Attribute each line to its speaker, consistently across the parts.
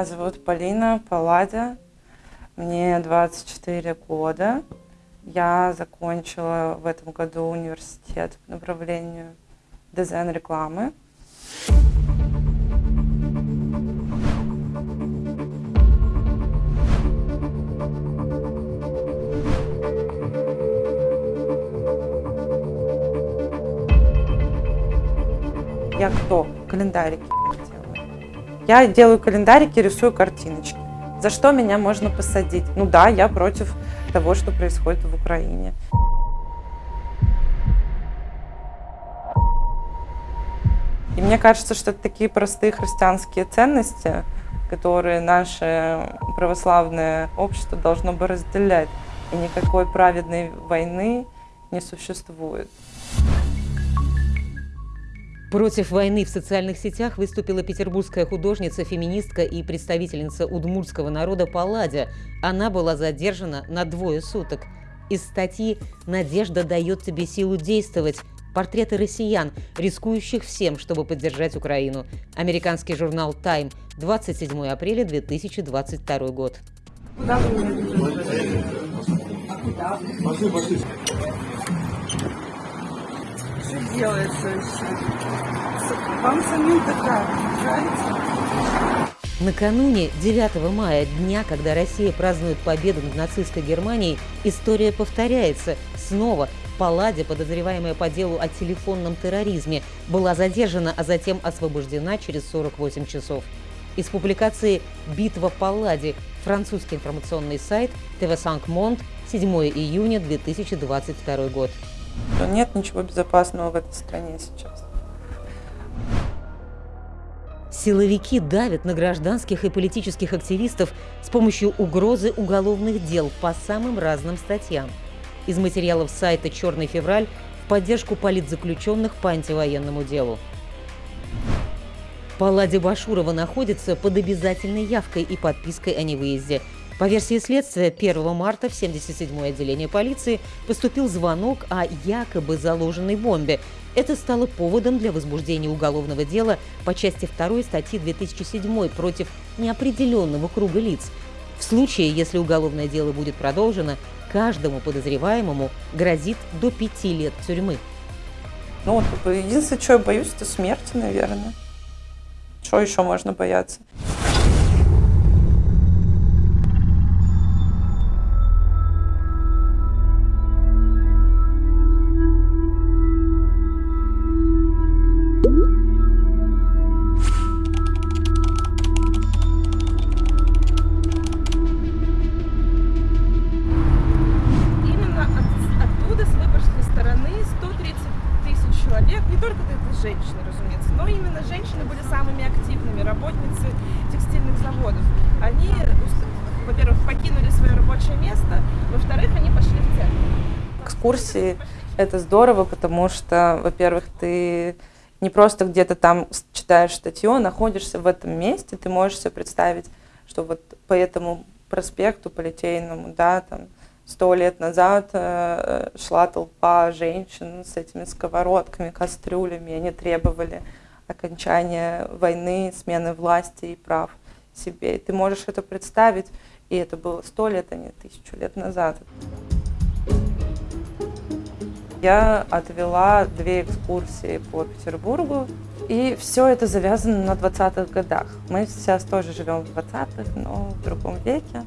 Speaker 1: Меня зовут Полина Палладя, мне 24 года. Я закончила в этом году университет по направлению дизайн рекламы. Я кто? Календарики. Я делаю календарики, рисую картиночки. За что меня можно посадить? Ну да, я против того, что происходит в Украине. И мне кажется, что это такие простые христианские ценности, которые наше православное общество должно бы разделять. И никакой праведной войны не существует.
Speaker 2: Против войны в социальных сетях выступила петербургская художница, феминистка и представительница удмуртского народа Палладя. Она была задержана на двое суток. Из статьи «Надежда дает тебе силу действовать» портреты россиян, рискующих всем, чтобы поддержать Украину. Американский журнал Time, 27 апреля 2022 год. Куда вы Пошли, пошли что делается Вам самим такая нравится? Накануне 9 мая, дня, когда Россия празднует победу над нацистской Германией, история повторяется. Снова Палладе, подозреваемая по делу о телефонном терроризме, была задержана, а затем освобождена через 48 часов. Из публикации «Битва в Палладе» французский информационный сайт ТВ Санк Монт, 7 июня 2022 год
Speaker 1: что нет ничего безопасного в этой стране сейчас.
Speaker 2: Силовики давят на гражданских и политических активистов с помощью угрозы уголовных дел по самым разным статьям. Из материалов сайта «Черный февраль» в поддержку политзаключенных по антивоенному делу. Палладе Башурова находится под обязательной явкой и подпиской о невыезде – по версии следствия, 1 марта в 77-е отделение полиции поступил звонок о якобы заложенной бомбе. Это стало поводом для возбуждения уголовного дела по части 2 статьи 2007 против неопределенного круга лиц. В случае, если уголовное дело будет продолжено, каждому подозреваемому грозит до пяти лет тюрьмы.
Speaker 1: Ну, единственное, чего я боюсь, это смерти, наверное. Что еще можно бояться?
Speaker 3: Но именно женщины были самыми активными, работницы текстильных заводов. Они, во-первых, покинули свое рабочее место, во-вторых, они пошли в церковь.
Speaker 1: Экскурсии – это здорово, потому что, во-первых, ты не просто где-то там читаешь статью, а находишься в этом месте, ты можешь себе представить, что вот по этому проспекту, по Литейному, да, там, сто лет назад э, шла толпа женщин с этими сковородками, кастрюлями, они требовали окончания войны, смены власти и прав себе. И ты можешь это представить, и это было сто лет, а не тысячу лет назад. Я отвела две экскурсии по Петербургу, и все это завязано на 20-х годах. Мы сейчас тоже живем в 20-х, но в другом веке.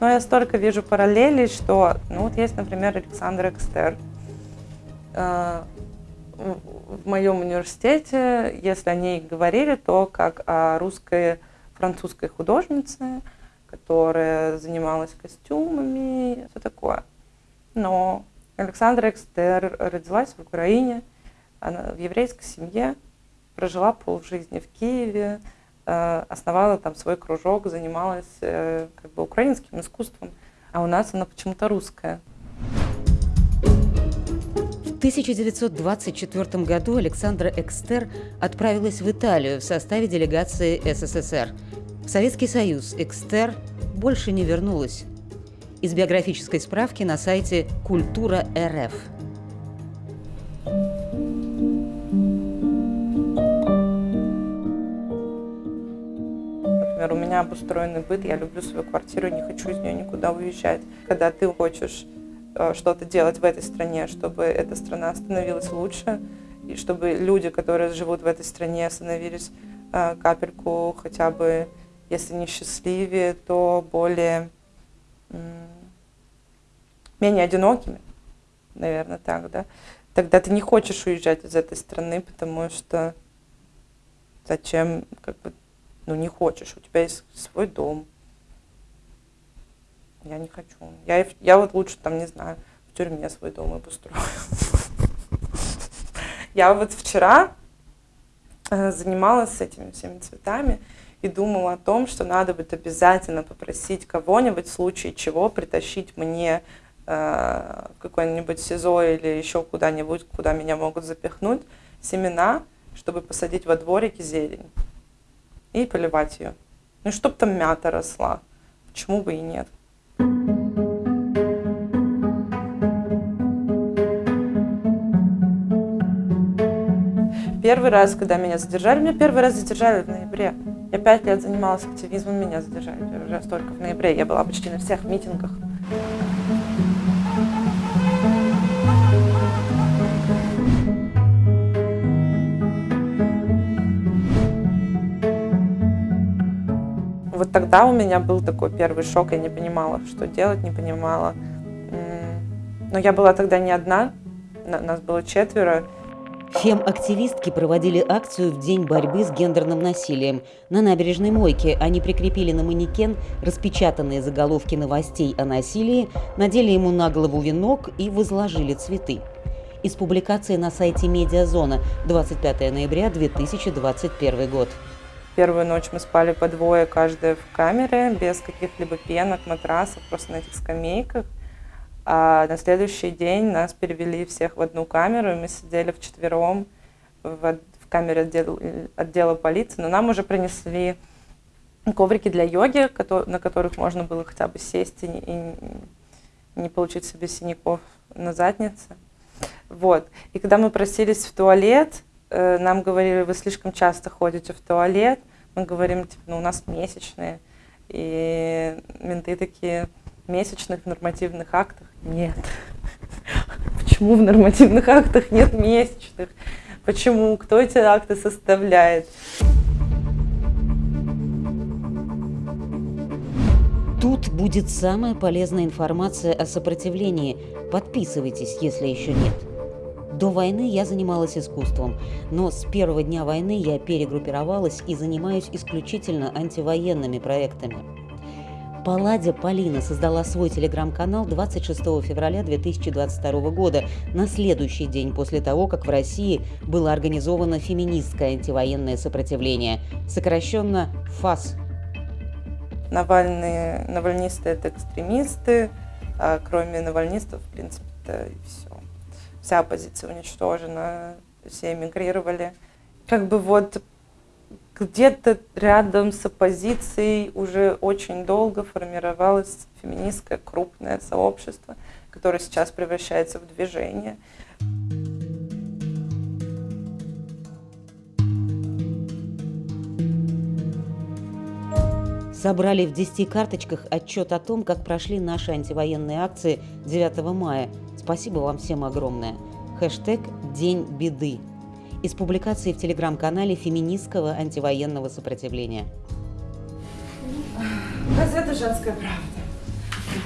Speaker 1: Но я столько вижу параллелей, что, ну вот есть, например, Александр Экстер. В моем университете, если о ней говорили, то как о русской французской художнице, которая занималась костюмами, все такое. Но Александра Экстер родилась в Украине, она в еврейской семье, прожила полжизни в Киеве, Э, основала там свой кружок, занималась э, как бы украинским искусством, а у нас она почему-то русская.
Speaker 2: В 1924 году Александра Экстер отправилась в Италию в составе делегации СССР. В Советский Союз Экстер больше не вернулась. Из биографической справки на сайте «Культура РФ».
Speaker 1: Например, у меня обустроенный быт, я люблю свою квартиру, не хочу из нее никуда уезжать. Когда ты хочешь что-то делать в этой стране, чтобы эта страна становилась лучше, и чтобы люди, которые живут в этой стране, становились э, капельку хотя бы, если не счастливее, то более менее одинокими, наверное, так, да, тогда ты не хочешь уезжать из этой страны, потому что зачем, как бы, ну, не хочешь, у тебя есть свой дом. Я не хочу. Я, я вот лучше, там, не знаю, в тюрьме свой дом обустрою. Я вот вчера э, занималась этими всеми цветами и думала о том, что надо будет обязательно попросить кого-нибудь в случае чего притащить мне э, какой-нибудь СИЗО или еще куда-нибудь, куда меня могут запихнуть, семена, чтобы посадить во дворике зелень и поливать ее. Ну, чтобы там мята росла. Почему бы и нет? Первый раз, когда меня задержали, меня первый раз задержали в ноябре. Я пять лет занималась активизмом, меня задержали первый раз только в ноябре. Я была почти на всех митингах. Вот тогда у меня был такой первый шок, я не понимала, что делать, не понимала. Но я была тогда не одна, нас было четверо.
Speaker 2: Фем-активистки проводили акцию в день борьбы с гендерным насилием. На набережной Мойке они прикрепили на манекен распечатанные заголовки новостей о насилии, надели ему на голову венок и возложили цветы. Из публикации на сайте Медиазона 25 ноября 2021 год.
Speaker 1: Первую ночь мы спали по двое, каждая в камере, без каких-либо пенок, матрасов, просто на этих скамейках. А на следующий день нас перевели всех в одну камеру, и мы сидели вчетвером в, в камере отдел, отдела полиции, но нам уже принесли коврики для йоги, на которых можно было хотя бы сесть и, и не получить себе синяков на заднице. Вот. И когда мы просились в туалет, Э, нам говорили, вы слишком часто ходите в туалет, мы говорим, типа, ну, у нас месячные, и менты такие, месячных нормативных актах нет. Почему в нормативных актах нет месячных? Почему? Кто эти акты составляет?
Speaker 2: Тут будет самая полезная информация о сопротивлении. Подписывайтесь, если еще нет. До войны я занималась искусством, но с первого дня войны я перегруппировалась и занимаюсь исключительно антивоенными проектами. Палладя Полина создала свой телеграм-канал 26 февраля 2022 года, на следующий день после того, как в России было организовано феминистское антивоенное сопротивление, сокращенно ФАС.
Speaker 1: Навальные, навальнисты – это экстремисты, а кроме навальнистов, в принципе, это все вся оппозиция уничтожена, все эмигрировали. Как бы вот где-то рядом с оппозицией уже очень долго формировалось феминистское крупное сообщество, которое сейчас превращается в движение.
Speaker 2: Собрали в 10 карточках отчет о том, как прошли наши антивоенные акции 9 мая – Спасибо вам всем огромное. Хэштег «День беды» из публикации в телеграм-канале феминистского антивоенного сопротивления.
Speaker 3: Газета «Женская правда».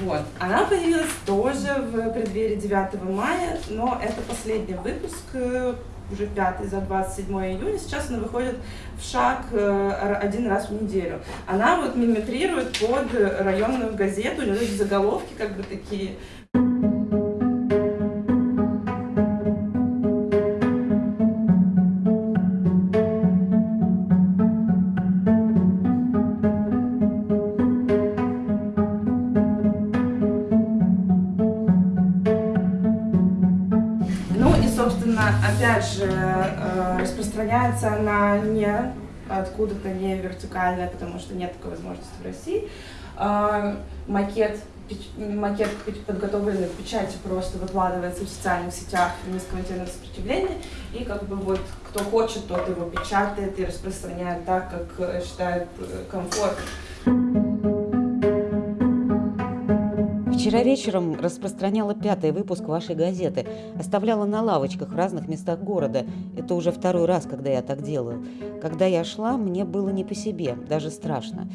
Speaker 3: Вот. Она появилась тоже в преддверии 9 мая, но это последний выпуск, э, уже пятый за 27 июня. Сейчас она выходит в шаг э, один раз в неделю. Она вот мимикрирует под районную газету, у нее заголовки как бы такие распространяется она не откуда-то не вертикальная, потому что нет такой возможности в России. А, макет, макет подготовленный в печати просто выкладывается в социальных сетях феминистского интернет сопротивления, и как бы вот кто хочет, тот его печатает и распространяет так, как считает комфортным.
Speaker 2: Вчера вечером распространяла пятый выпуск вашей газеты. Оставляла на лавочках в разных местах города. Это уже второй раз, когда я так делаю. Когда я шла, мне было не по себе, даже страшно.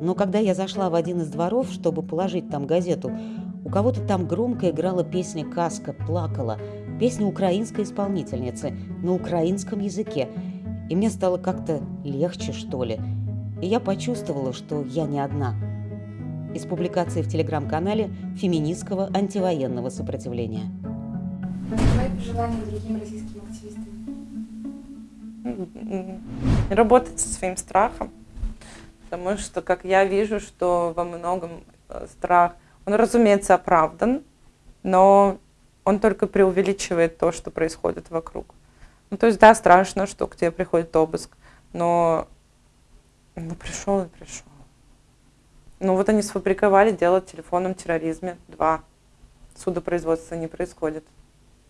Speaker 2: Но когда я зашла в один из дворов, чтобы положить там газету, у кого-то там громко играла песня «Каска», плакала. Песня украинской исполнительницы на украинском языке. И мне стало как-то легче, что ли. И я почувствовала, что я не одна – из публикации в телеграм-канале феминистского антивоенного сопротивления.
Speaker 4: Твои пожелания другим российским активистам?
Speaker 1: Работать со своим страхом, потому что, как я вижу, что во многом э, страх, он, разумеется, оправдан, но он только преувеличивает то, что происходит вокруг. Ну, то есть, да, страшно, что к тебе приходит обыск, но ну, пришел и пришел. Ну вот они сфабриковали дело о телефонном терроризме. Два. Судопроизводства не происходит.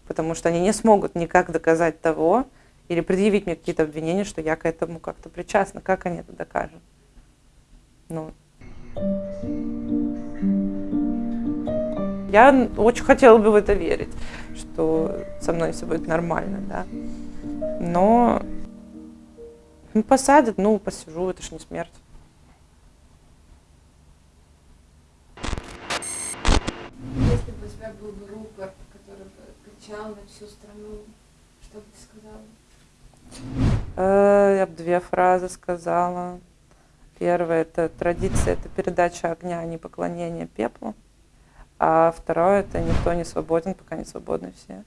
Speaker 1: Потому что они не смогут никак доказать того, или предъявить мне какие-то обвинения, что я к этому как-то причастна. Как они это докажут? Ну. Я очень хотела бы в это верить, что со мной все будет нормально, да. Но ну, посадят, ну, посижу, это ж не смерть.
Speaker 4: Если бы у тебя был бы рупор, который бы кричал на всю страну, что бы ты сказала?
Speaker 1: Э, я бы две фразы сказала. Первая – это традиция, это передача огня, а не поклонение пеплу. А второе – это никто не свободен, пока не свободны все.